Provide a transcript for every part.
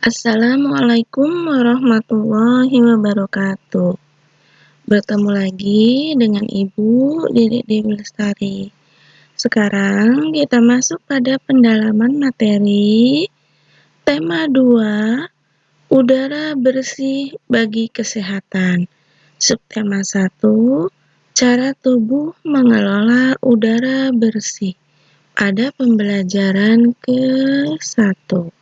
Assalamualaikum warahmatullahi wabarakatuh. Bertemu lagi dengan Ibu Dede Dewi Lestari. Sekarang kita masuk pada pendalaman materi tema 2 udara bersih bagi kesehatan. Subtema 1 cara tubuh mengelola udara bersih. Pada pembelajaran ke-1.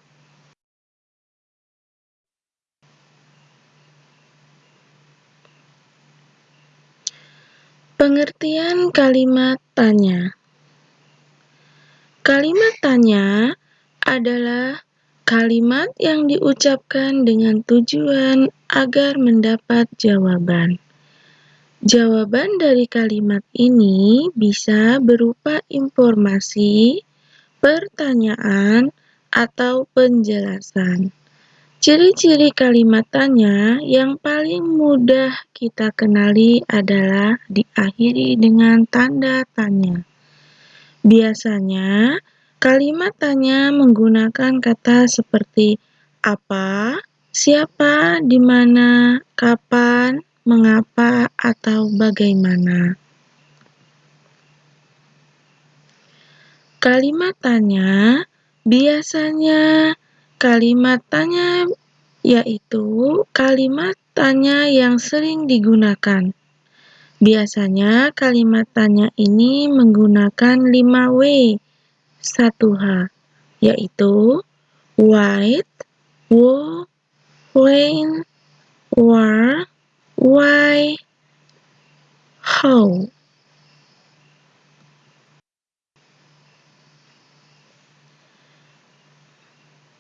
Pengertian kalimat tanya Kalimat tanya adalah kalimat yang diucapkan dengan tujuan agar mendapat jawaban. Jawaban dari kalimat ini bisa berupa informasi, pertanyaan, atau penjelasan. Ciri-ciri kalimat tanya yang paling mudah kita kenali adalah diakhiri dengan tanda tanya. Biasanya, kalimat tanya menggunakan kata seperti apa, siapa, di mana, kapan, mengapa, atau bagaimana. Kalimat tanya biasanya Kalimat tanya yaitu kalimat tanya yang sering digunakan. Biasanya kalimat tanya ini menggunakan 5W 1H, yaitu white, who, when, where, why, how.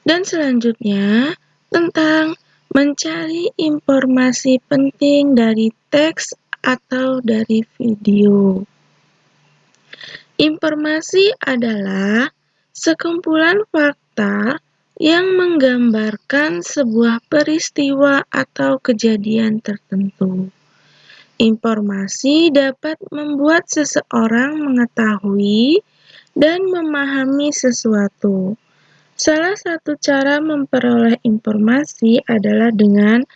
Dan selanjutnya tentang mencari informasi penting dari teks atau dari video. Informasi adalah sekumpulan fakta yang menggambarkan sebuah peristiwa atau kejadian tertentu. Informasi dapat membuat seseorang mengetahui dan memahami sesuatu. Salah satu cara memperoleh informasi adalah dengan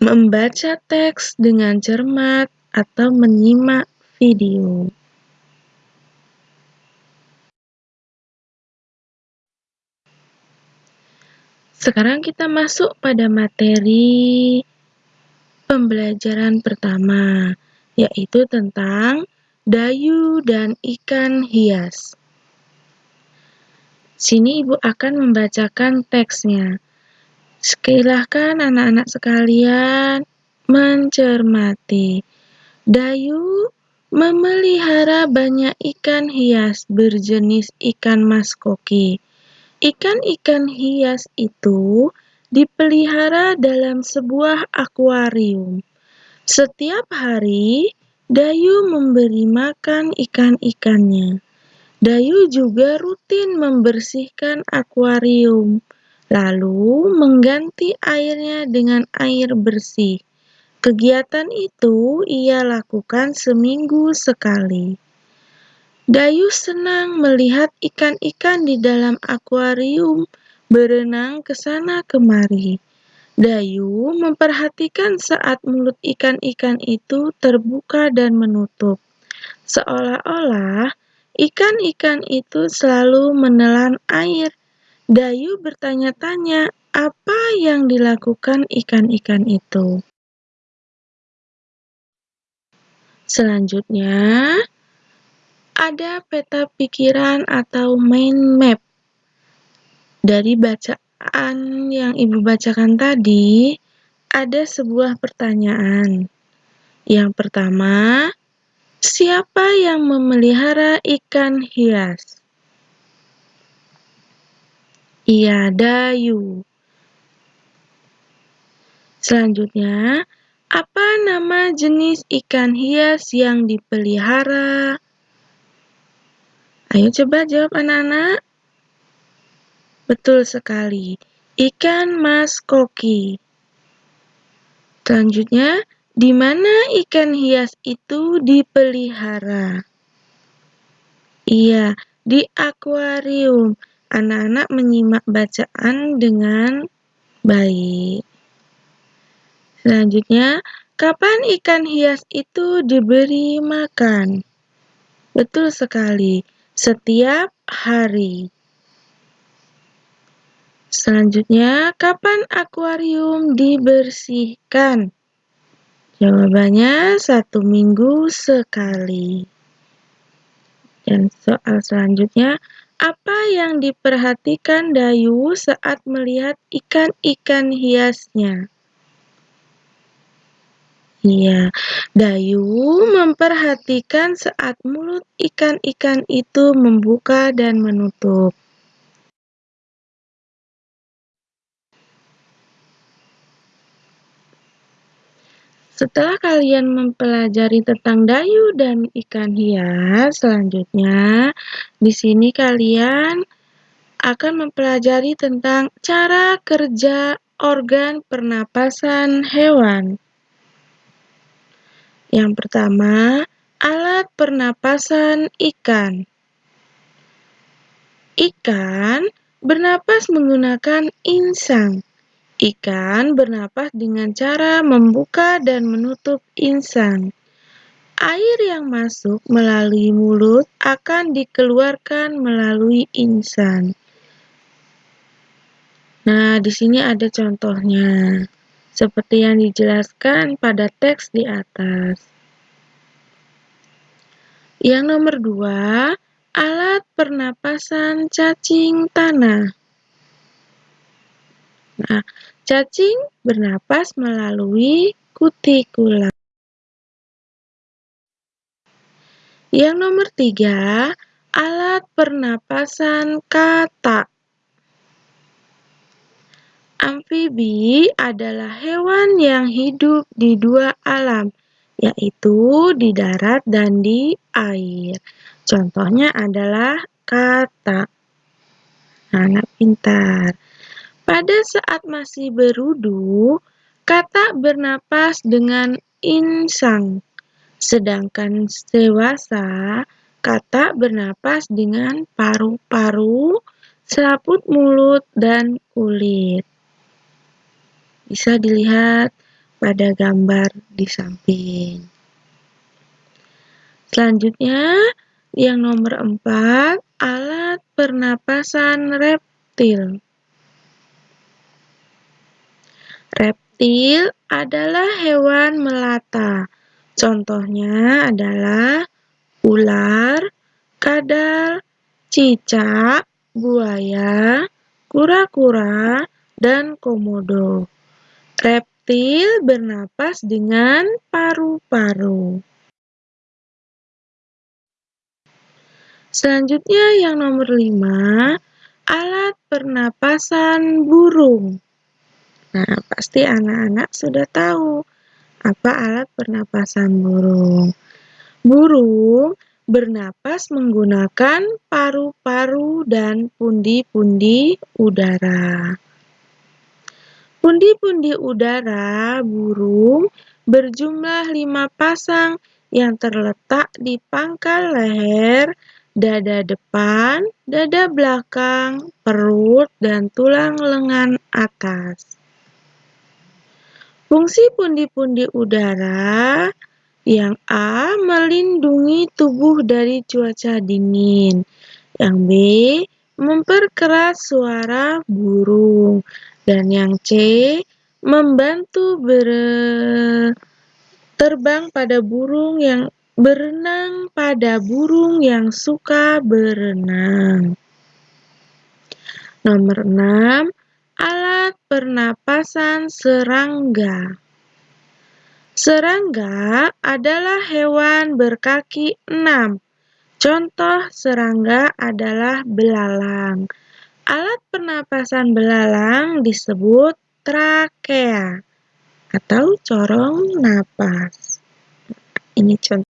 membaca teks dengan cermat atau menyimak video. Sekarang kita masuk pada materi pembelajaran pertama, yaitu tentang dayu dan ikan hias. Sini Ibu akan membacakan teksnya. Silahkan anak-anak sekalian mencermati. Dayu memelihara banyak ikan hias berjenis ikan maskoki. Ikan-ikan hias itu dipelihara dalam sebuah akuarium. Setiap hari, Dayu memberi makan ikan-ikannya. Dayu juga rutin membersihkan akuarium, lalu mengganti airnya dengan air bersih. Kegiatan itu ia lakukan seminggu sekali. Dayu senang melihat ikan-ikan di dalam akuarium berenang ke sana kemari. Dayu memperhatikan saat mulut ikan-ikan itu terbuka dan menutup, seolah-olah Ikan-ikan itu selalu menelan air. Dayu bertanya-tanya apa yang dilakukan ikan-ikan itu. Selanjutnya, ada peta pikiran atau mind map. Dari bacaan yang Ibu bacakan tadi, ada sebuah pertanyaan. Yang pertama, Siapa yang memelihara ikan hias? Iya, Dayu. Selanjutnya, apa nama jenis ikan hias yang dipelihara? Ayo coba jawab anak-anak. Betul sekali, ikan mas koki. Selanjutnya, di mana ikan hias itu dipelihara? Iya, di akuarium. Anak-anak menyimak bacaan dengan Baik. Selanjutnya, kapan ikan hias itu diberi makan? Betul sekali, setiap hari. Selanjutnya, kapan akuarium dibersihkan? Jawabannya satu minggu sekali. Dan soal selanjutnya, apa yang diperhatikan Dayu saat melihat ikan-ikan hiasnya? Iya, Dayu memperhatikan saat mulut ikan-ikan itu membuka dan menutup. Setelah kalian mempelajari tentang dayu dan ikan hias, selanjutnya di sini kalian akan mempelajari tentang cara kerja organ pernapasan hewan. Yang pertama, alat pernapasan ikan. Ikan bernapas menggunakan insang. Ikan bernapas dengan cara membuka dan menutup insang. Air yang masuk melalui mulut akan dikeluarkan melalui insang. Nah, di sini ada contohnya, seperti yang dijelaskan pada teks di atas. Yang nomor dua, alat pernapasan cacing tanah. Nah, cacing bernapas melalui kutikula. Yang nomor tiga, alat pernapasan kata. Amfibi adalah hewan yang hidup di dua alam, yaitu di darat dan di air. Contohnya adalah kata. Anak pintar. Pada saat masih berudu, kata bernapas dengan insang, sedangkan dewasa kata bernapas dengan paru-paru, selaput mulut, dan kulit. Bisa dilihat pada gambar di samping. Selanjutnya, yang nomor empat, alat pernapasan reptil. Reptil adalah hewan melata. Contohnya adalah ular, kadal, cicak, buaya, kura-kura, dan komodo. Reptil bernapas dengan paru-paru. Selanjutnya yang nomor lima, alat pernapasan burung. Nah, pasti anak-anak sudah tahu apa alat pernapasan burung. Burung bernapas menggunakan paru-paru dan pundi-pundi udara. Pundi-pundi udara burung berjumlah lima pasang yang terletak di pangkal leher, dada depan, dada belakang, perut, dan tulang lengan atas. Fungsi pundi-pundi udara yang A. Melindungi tubuh dari cuaca dingin. Yang B. Memperkeras suara burung. Dan yang C. Membantu terbang pada burung yang berenang pada burung yang suka berenang. Nomor 6 Alat pernapasan serangga. Serangga adalah hewan berkaki enam. Contoh serangga adalah belalang. Alat pernapasan belalang disebut trakea atau corong napas. Ini contoh